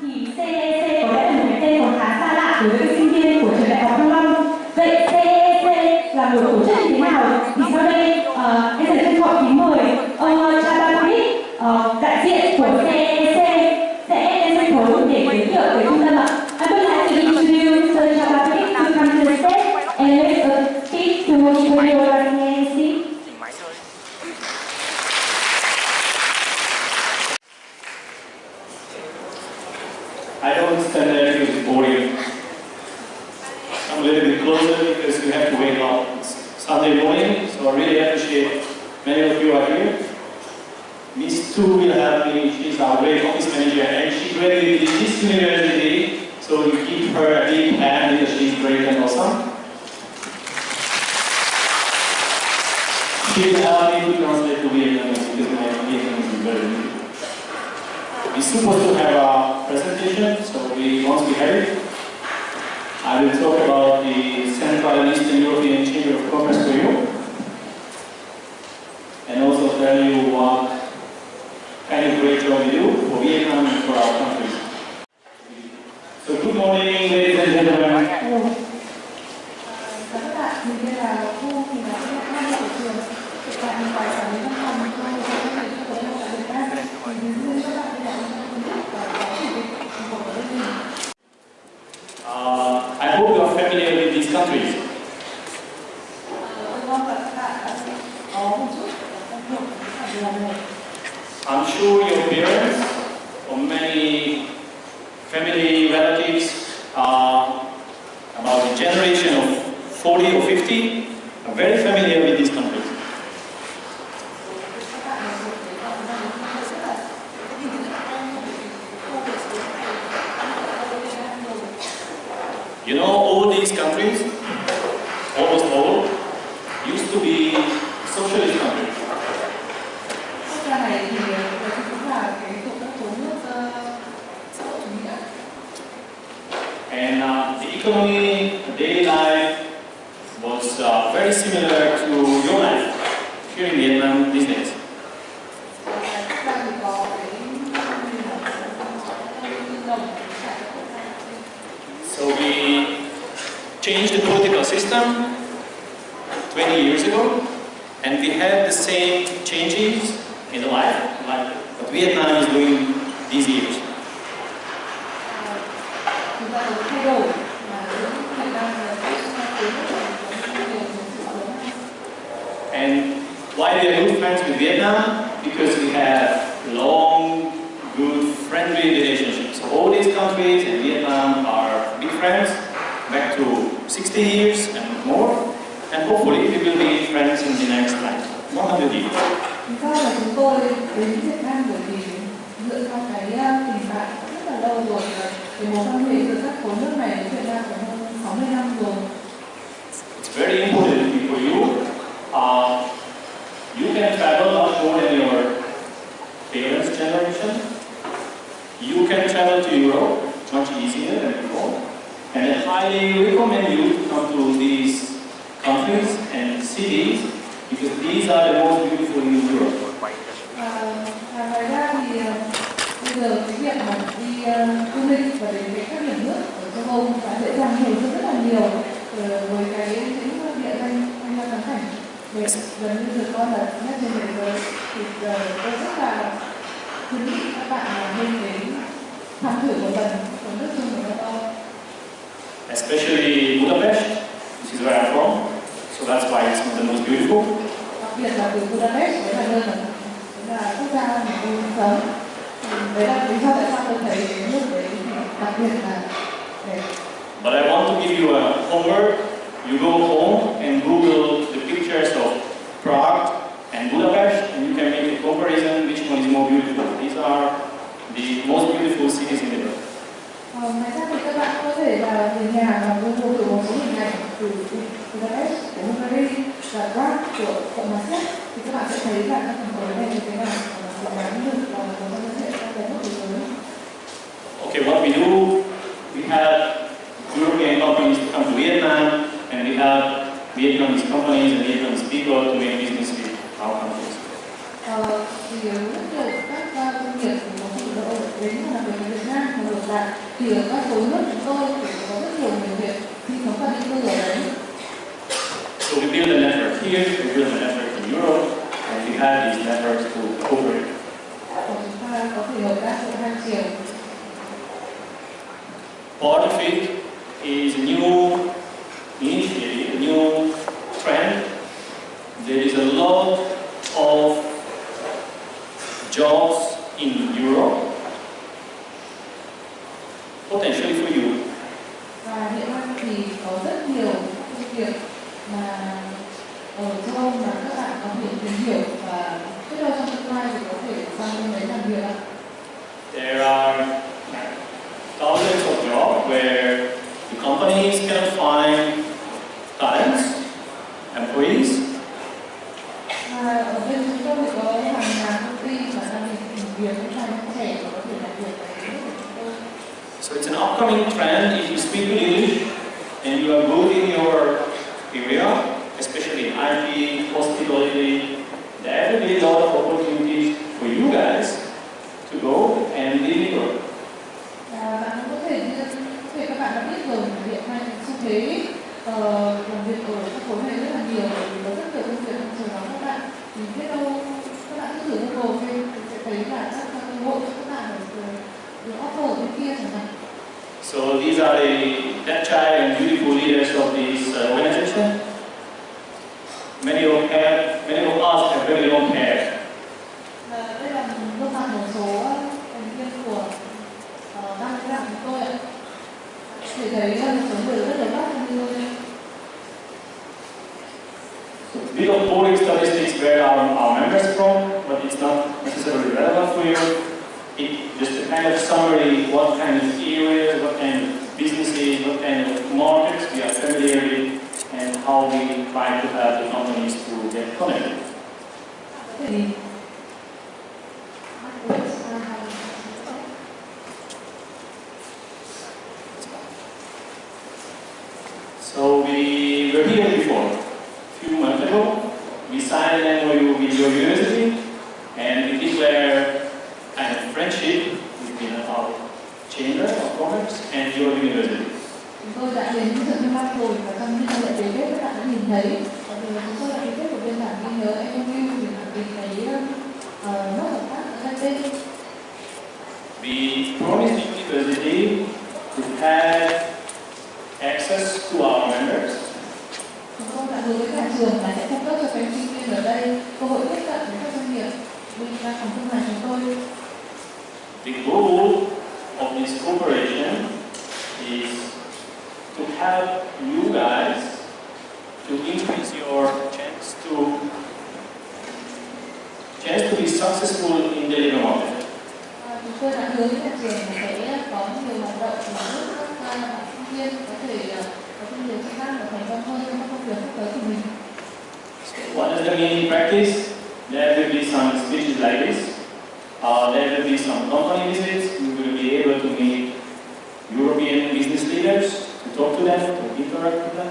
thì CEC có lẽ là một cái tên còn khá xa lạ đối với sinh viên của trường đại học Thăng Long. Vậy CEC là một tổ chức như thế nào? Thì sau đây uh, em sẽ trân trọng kính mời ông ờ, Chabakovic, uh, ờ, đại diện của CEC sẽ lên sân khấu để giới thiệu về trung tâm ạ. I would like to introduce Sir Chabakovic to come to the stage and let us speak to introduce our because my is very good. We're supposed to have a presentation, so we, once we have it, I will talk about the Central and Eastern European Chamber of Commerce for you, and also tell you what kind of great job we do for Vietnam and for our countries. So good morning, ladies and gentlemen. Hello. Chào các bạn, mình tên là Thu, mình là sinh viên năm của trường. Hiện tại mình tại quản lý văn phòng cho một công ty của Hội tại Việt Nam. Mình hướng dẫn các bạn đi làm trong công việc và có chủ tịch của đơn vị. Uh, I hope you are familiar with these countries. Tôi mong là các bạn đã có một chút ủng hộ với cả điều này. I'm sure your parents or many family relatives are about the generation of 40 or 50 are very familiar with these countries. Các bạn là một cái cộng đồng rất là You know, all these countries, almost all, used to be socialist countries. Quốc gia này thì nó cũng là cái thuộc các khối nước ờ, xã hội chủ nghĩa. And uh, the economy, the daily life was uh, very similar to your life here in Vietnam these days. So we changed the political system 20 years ago, and we had the same changes in the life, like what Vietnam is doing these years. chúng ta có thay đổi mà Việt Nam là cái khối nước có nhiều sự lớn hơn. And why we are good Because we have long, good, friendly relationships. So all these countries and Vietnam are big friends, back to 60 years and more, and hopefully we will be friends in the next like 100 years. Lý do là chúng tôi đến Việt Nam bởi vì dựa theo cái uh, tình bạn rất là lâu rồi và cái mối quan hệ giữa các khối nước này với Việt Nam phải hơn 60 năm rồi. It's very important for you. Uh, you can travel more than your parents' generation. You can travel to Europe much easier than before. And I highly recommend you to come to these countries and cities because these are the most beautiful in Europe. Và, ngoài ra thì bây giờ cái việc mà đi và đến với các nước ở châu Âu dễ dàng hơn rất là nhiều với cái địa danh cảnh để gần như được coi là nhất trên thế giới thì tôi rất là khuyến nghị các bạn nên đến thăm thử một lần nước chung của châu Âu Especially Budapest, which is where I'm from. So that's why it's the most beautiful. đặc biệt là từ Budapest đấy là nơi mà là quốc gia mà tôi sống đấy là lý do tại sao tôi thấy nước đấy đặc biệt là đẹp But I want to give you a homework. You go home and Google pictures of Prague and Budapest, and you can make a comparison which one is more beautiful. These are the most beautiful cities in the world. Ờ, ngoài ra thì các bạn có thể là về nhà và Google từ một số hình ảnh từ Budapest của Hungary và Prague của Cộng hòa Séc thì các bạn sẽ thấy là các thành phố này như thế nào và xứng đáng được là một trong những hệ các đẹp thế giới. Okay, what we do, we have European companies to come to Vietnam, and we have Vietnamese companies and Vietnamese people to make business with our countries. Ờ, thì rất nhiều các uh, doanh nghiệp thì có sự đỡ đến làm việc với Việt Nam và ngược đạt thì ở các khối nước chúng tôi thì có rất nhiều người Việt sinh sống và định cư ở đấy So we build a network here, we build a network in Europe, and we have these networks to cooperate. và chúng ta có thể hợp tác giữa hai chiều Part of it is new initiative, a new trend. There is a lot of jobs in Europe, potentially for you. và hiện nay thì có rất nhiều công việc mà ở châu Âu mà các bạn có thể tìm hiểu và biết đâu trong tương lai thì có thể sang bên đấy làm việc ạ There are thousands of jobs where the companies can thế uh, ờ, làm việc ở các khối này rất là nhiều vì có rất nhiều công việc đang chờ đón các bạn. Thì biết đâu các bạn cứ thử Google xem thì sẽ thấy là các cơ hội cho các bạn ở được offer ở bên kia chẳng hạn. So these are the agile and beautiful leaders of the Bit of boring statistics where our, our members from, but it's not necessarily relevant for you. It just a kind of summary, what kind of areas, what kind of businesses, what kind of markets we are familiar with, and how we try to help the companies to get connected. Tôi đã đến sự miền Bắc rồi và trong những lễ ký kết các bạn đã nhìn thấy từ chúng tôi đã ký kết một biên bản ghi nhớ MOU thì khẳng định cái uh, nốt hợp tác giữa hai bên. The university to have access to our members, Chúng tôi đã hứa với cả trường là sẽ cung cấp cho các sinh viên ở đây cơ hội tiếp cận với các doanh nghiệp bên văn phòng thương mại chúng tôi. The goal help you guys to increase your chance to chance to be successful in the labor market. Tôi đã hứa với nhà trường là sẽ có nhiều hoạt động để giúp các à, bạn sinh viên có thể có thêm nhiều kỹ năng và thành công hơn trong các công việc sắp tới của mình. So what does that mean in practice? There will be some speeches like this. Uh, there will be some company visits. We will be able to meet European business leaders, to talk to them, to interact with them,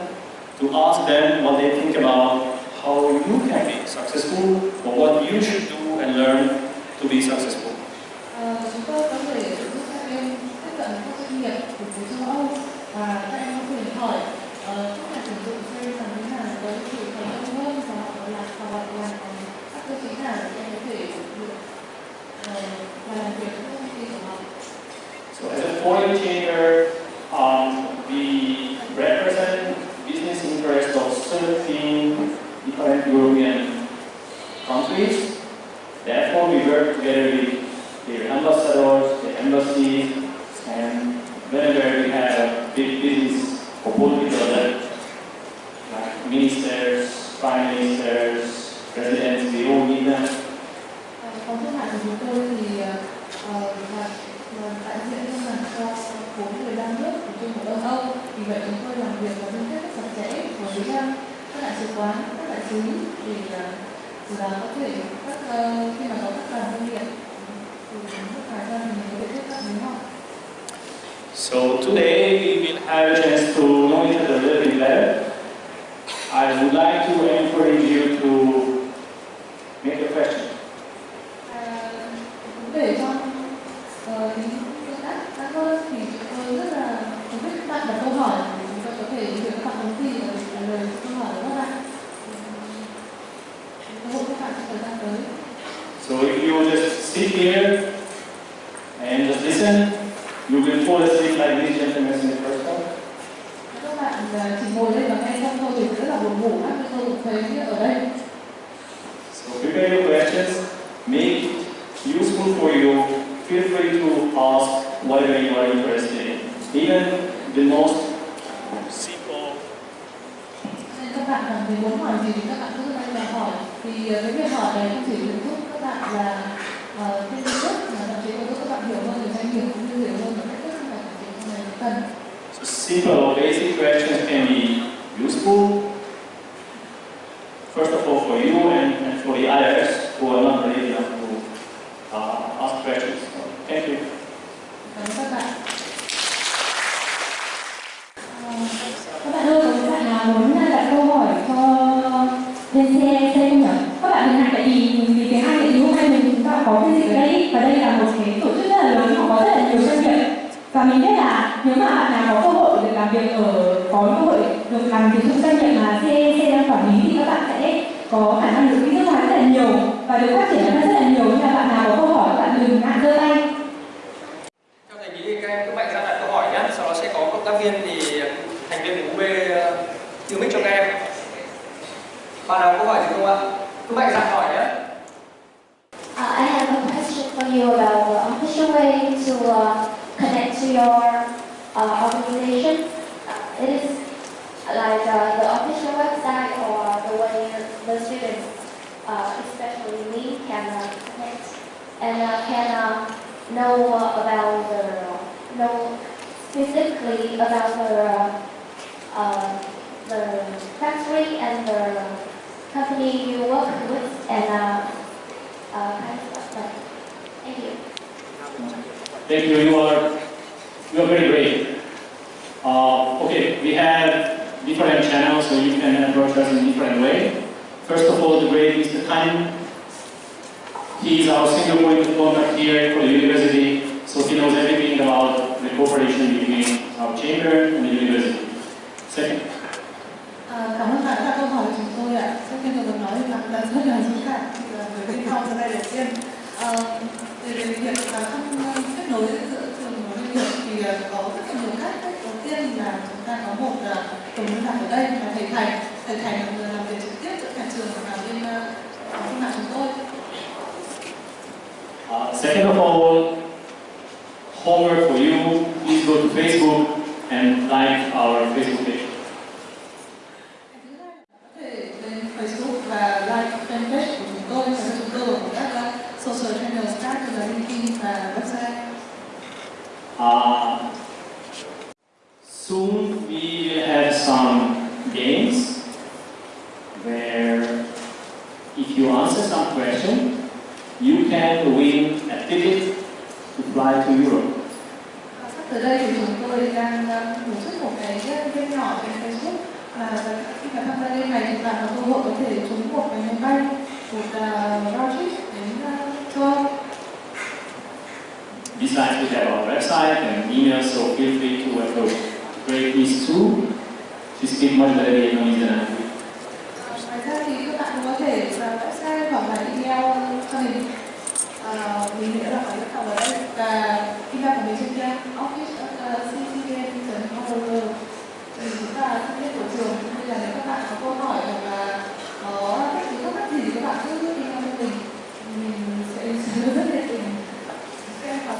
to ask them what they think about how you can be successful or what you should do and learn to be successful. À, chúng tôi có thể giúp các em tiếp cận các doanh nghiệp của khối châu Âu và các em có thể hỏi các nhà tuyển dụng xem làm thế nào để có thể thành công hơn và họ làm và họ làm các cơ chế nào để em có thể được và làm việc với công ty của họ. So as a foreign chamber, ministers, prime ministers, presidents, we all meet them. Của chúng tôi thì là, là đại diện thương mại cho khối 15 nước của chung của Đông Âu. Vì vậy chúng tôi làm việc và liên kết rất chặt chẽ với các đại sứ quán, các đại sứ để đó có thể các khi mà có các đoàn doanh nghiệp họ. So today we will have a chance to you will fall asleep like these gentlemen in the first one. các bạn à, chỉ ngồi đây và nghe xong thôi thì rất là buồn ngủ lắm tôi cũng thấy ở đây So prepare your questions, make it useful for you. Feel free to ask whatever you are interested in. Even the most simple nên các bạn cảm thấy muốn hỏi gì thì các bạn cứ lên và hỏi thì ờ, cái việc hỏi này không chỉ được giúp các bạn là ờ, thêm kiến thức mà thậm chí còn giúp các bạn hiểu hơn về doanh nghiệp cũng như hiểu hơn về cách thức mà các bạn cần So simple or basic questions can be useful. First of all, for you and, and for the others who are not ready có cơ hội được làm việc trong doanh nghiệp mà CEC đang quản lý thì các bạn sẽ có khả năng được đi nước ngoài rất là nhiều và được phát triển rất là nhiều nên là bạn nào có câu hỏi các bạn đừng ngại giơ tay Theo thầy nghĩ các em cứ mạnh dạn đặt câu hỏi nhé, sau đó sẽ có cộng tác viên thì thành viên của UB uh, tiêu mic cho các em. Bạn nào có hỏi gì không ạ? Cứ mạnh dạn hỏi nhé. Uh, I have a question for you about the official way to uh, connect to your uh, organization. Uh, it is like uh, the official website or the way the students, uh, especially me, can uh, connect and uh, can uh, know about the know specifically about the the factory and the company you work with and kind of stuff Thank you. Thank you. You are you are very great. Uh, okay, we have different channels, so you can uh, approach us in different way. First of all, the great Mr. Khan. He is our single point of contact here for the university, so he knows everything about the cooperation between our chamber and the university. Second, À, cảm ơn bạn đã câu hỏi chúng tôi ạ. Nói rất là về việc kết nối giữa trường thì có rất nhiều cách. Tiên là chúng ta có một tổng liên lạc ở đây là thầy Thành. Thầy Thành là người làm việc trực tiếp giữa nhà trường và bên ờ, thương mại chúng tôi. uh, second of all, homework for you. Please go to Facebook and like our Facebook page. If you answer some question, you can win a ticket to fly to Europe. À, Sắp tới đây thì chúng tôi đang tổ chức một cái game nhỏ trên Facebook là khi mà tham gia game này thì bạn có cơ hội có thể trúng một cái máy bay một round trip đến châu Âu. Besides, we have our website and email, so feel free to approach Great Miss Sue. She speaks much better than I tại sai em bài là đi theo gia đình mình nghĩ là phải học ở đây và email của mình trên kia office.ccvn.org thì chúng ta thân thiết của trường. Nên là nếu các bạn có câu hỏi hoặc là có những thắc mắc gì các bạn cứ email cho mình. Mình sẽ rất nhiệt tình. Các em học